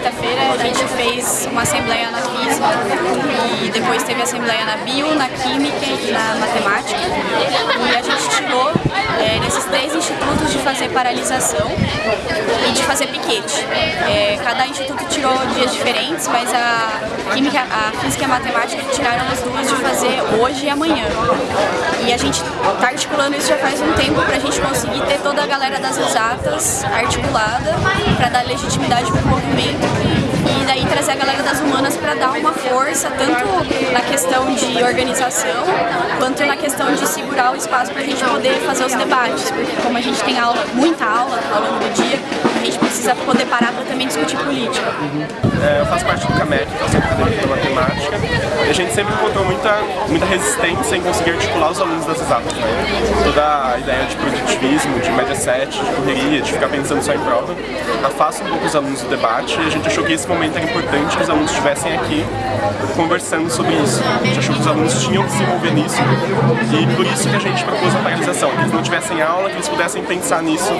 quarta-feira a gente fez uma assembleia na física e depois teve assembleia na bio, na química e na matemática. Fazer paralisação e de fazer piquete. É, cada instituto tirou dias diferentes, mas a química, a física e a matemática tiraram as duas de fazer hoje e amanhã. E a gente está articulando isso já faz um tempo para a gente conseguir ter toda a galera das exatas articulada para dar legitimidade para o movimento humanas para dar uma força, tanto na questão de organização, quanto na questão de segurar o espaço para a gente poder fazer os debates, porque como a gente tem aula, muita aula ao longo do dia, a gente precisa poder parar para também discutir política. É, eu faço parte do CAMEC, que é o Centro Acadêmico de Matemática, e a gente sempre encontrou muita, muita resistência em conseguir articular os alunos das exatas. Né? Toda a ideia de produtivismo, de média 7, de correria, de ficar pensando só em prova, afasta um pouco os alunos do debate e a gente achou que esse momento era importante que os alunos estivessem aqui conversando sobre isso. A gente achou que os alunos tinham que se envolver nisso e por isso que a gente propôs a paralisação, que eles não tivessem aula, que eles pudessem pensar nisso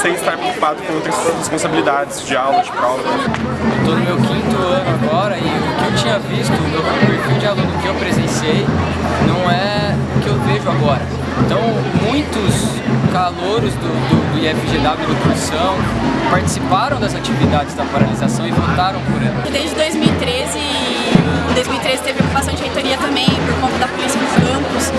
sem estar preocupado com outras responsabilidades de aula, de prova. Eu estou no meu quinto ano agora e o que eu tinha visto, o meu perfil de aluno que eu presenciei, não é o que eu vejo agora. Então, muitos calouros do, do, do IFGW do Cursão participaram das atividades da paralisação e votaram por ela. Desde 2013, em 2013 teve ocupação de reitoria também por conta da polícia nos campos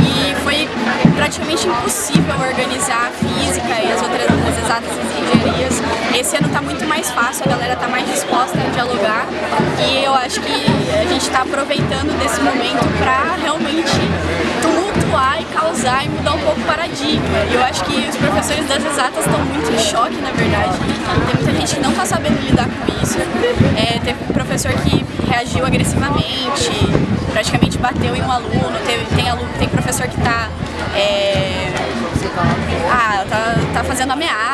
e foi praticamente impossível organizar a física e as outras as exatas engenharias. Esse ano está muito mais fácil, a galera está mais disposta a dialogar e eu acho que a gente está aproveitando desse momento para realmente tumultuar e causar e mudar um pouco o paradigma. E eu acho que os professores das exatas estão muito em choque, na verdade. Tem muita gente que não está sabendo lidar com isso. É, teve um professor que reagiu agressivamente, praticamente bateu em um aluno, teve, tem, aluno, tem professor que está é, ah, tá, tá fazendo ameaça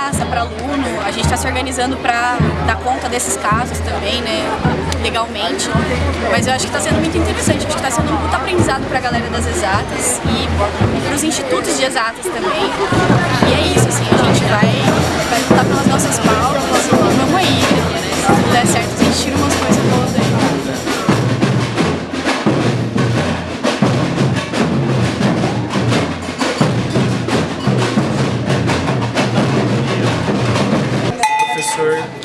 aluno, a gente está se organizando para dar conta desses casos também, né, legalmente. Mas eu acho que está sendo muito interessante, acho que está sendo um puta aprendizado para a galera das exatas e para os institutos de exatas também. E é isso, assim, a gente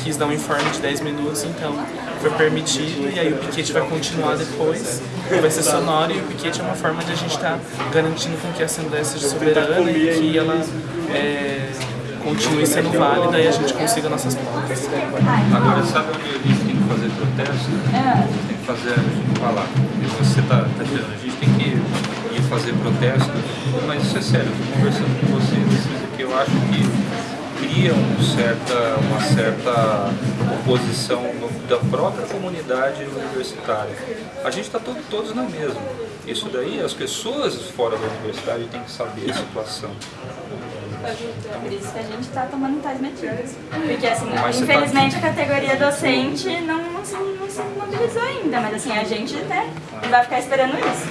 quis dar um informe de 10 minutos, então foi permitido e aí o piquete vai continuar depois, vai ser sonoro e o piquete é uma forma de a gente estar tá garantindo com que a Assembleia seja soberana e que ela é, continue sendo válida e a gente consiga nossas pautas. Agora, sabe onde a gente tem que fazer protesto? Tem que fazer, falar. E você está tá dizendo, a gente tem que ir fazer protesto, mas isso é sério, eu estou conversando com vocês, porque eu acho que cria um certa, uma certa oposição da própria comunidade universitária. A gente está todo, todos na mesma. Isso daí, as pessoas fora da universidade têm que saber a situação. Por isso que a gente está tomando tais medidas. Porque, assim, mas tá infelizmente tá... a categoria docente não, não, se, não se mobilizou ainda, mas assim, a gente né, vai ficar esperando isso.